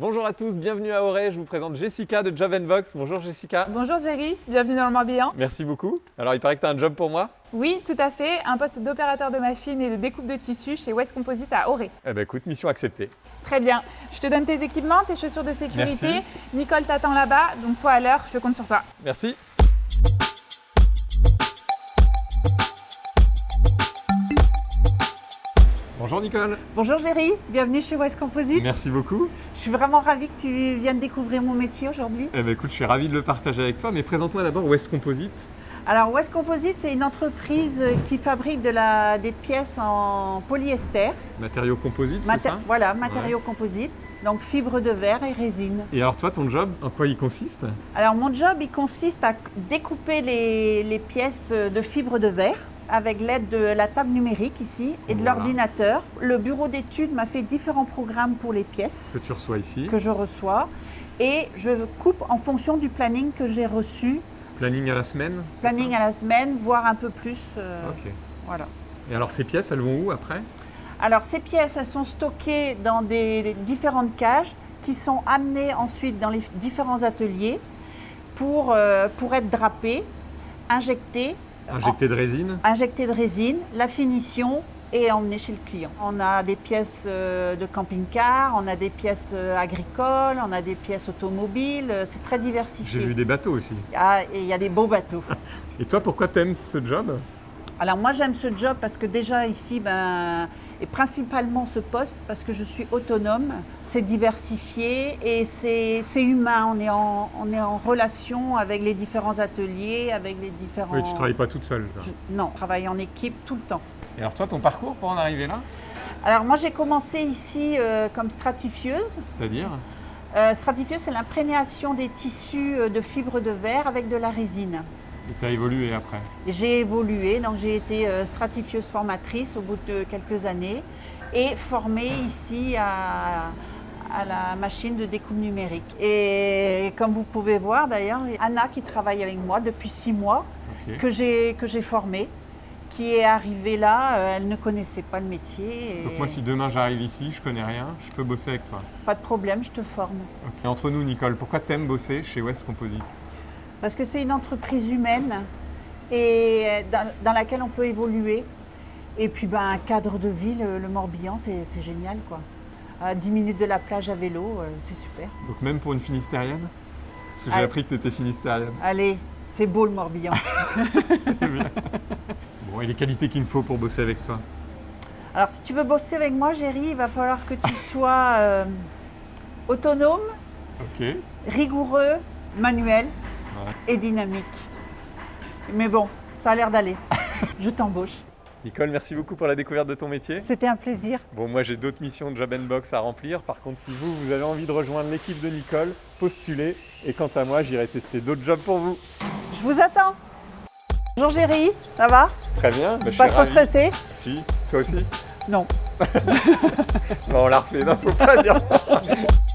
Bonjour à tous, bienvenue à Auray, je vous présente Jessica de Job Box. Bonjour Jessica. Bonjour Jerry, bienvenue dans le Morbihan. Merci beaucoup. Alors il paraît que tu as un job pour moi Oui, tout à fait, un poste d'opérateur de machine et de découpe de tissu chez West Composite à Auray. Eh ben écoute, mission acceptée. Très bien, je te donne tes équipements, tes chaussures de sécurité. Merci. Nicole t'attend là-bas, donc sois à l'heure, je compte sur toi. Merci. Bonjour Nicole. Bonjour Géry, bienvenue chez West Composite. Merci beaucoup. Je suis vraiment ravie que tu viennes découvrir mon métier aujourd'hui. Eh ben écoute, je suis ravi de le partager avec toi, mais présente-moi d'abord West Composite. Alors West Composite, c'est une entreprise qui fabrique de la, des pièces en polyester. Matériaux composites, c'est ça? Voilà, matériaux composites, donc fibre de verre et résine. Et alors toi, ton job, en quoi il consiste? Alors mon job, il consiste à découper les, les pièces de fibre de verre avec l'aide de la table numérique ici et de Voilà. l'ordinateur. Le bureau d'études m'a fait différents programmes pour les pièces. que tu reçois ici. que je reçois et je coupe en fonction du planning que j'ai reçu, Planning à la semaine planning à la semaine, voire un peu plus. euh, Ok. voilà. Et alors ces pièces, elles vont où après? Alors ces pièces, elles sont stockées dans des, des différentes cages qui sont amenées ensuite dans les différents ateliers pour, euh, pour être drapées, injectées, Injecté de résine injectées de résine, la finition et emmenées chez le client. On a des pièces euh, de camping-car, on a des pièces euh, agricoles, on a des pièces automobiles, euh, c'est très diversifié. J'ai vu des bateaux aussi. Ah, et il y a des beaux bateaux. Et toi, pourquoi t'aimes ce job? Alors moi j'aime ce job parce que déjà ici, ben, et principalement ce poste parce que je suis autonome, c'est diversifié et c'est c'est humain. On est, en, on est en relation avec les différents ateliers, avec les différents... Oui, tu travailles pas toute seule. toi. Je- non, je travaille en équipe tout le temps. Et alors toi, ton parcours pour en arriver là? Alors moi j'ai commencé ici euh, comme stratifieuse. C'est-à-dire? Euh, stratifieuse c'est l'imprégnation des tissus euh, de fibres de verre avec de la résine. Et tu as évolué après J'ai évolué, donc j'ai été euh, stratifieuse formatrice au bout de quelques années et formée ici à, à la machine de découpe numérique. Et comme vous pouvez voir d'ailleurs, Anna qui travaille avec moi depuis six mois, Ok. que j'ai formée, qui est arrivée là, euh, elle ne connaissait pas le métier. et Donc moi, si demain j'arrive ici, je connais rien, je peux bosser avec toi. Pas de problème, je te forme. Et entre nous, Nicole, pourquoi t'aimes bosser chez West Composite? Parce que c'est une entreprise humaine et dans, dans laquelle on peut évoluer. Et puis ben, un cadre de vie, le, le Morbihan, c'est génial. quoi. À 10 minutes de la plage à vélo, euh, c'est super. Donc même pour une finistérienne? Parce que j'ai appris que tu étais finistérienne. Allez, c'est beau le Morbihan. Bon, et les qualités qu'il me faut pour bosser avec toi? Alors si tu veux bosser avec moi, Géry, il va falloir que tu sois euh, autonome, rigoureux, manuel Ouais. et dynamique. Mais bon, ça a l'air d'aller. Je t'embauche. Nicole, merci beaucoup pour la découverte de ton métier. C'était un plaisir. Bon, moi j'ai d'autres missions de Job Box à remplir. Par contre, si vous, vous avez envie de rejoindre l'équipe de Nicole, postulez. Et quant à moi, j'irai tester d'autres jobs pour vous. Je vous attends. Bonjour Géry, ça va? Très bien. bah, je Pas suis trop ravi. stressé? Si, toi aussi? Non. Bon, on l'a refait. Non, faut pas dire ça.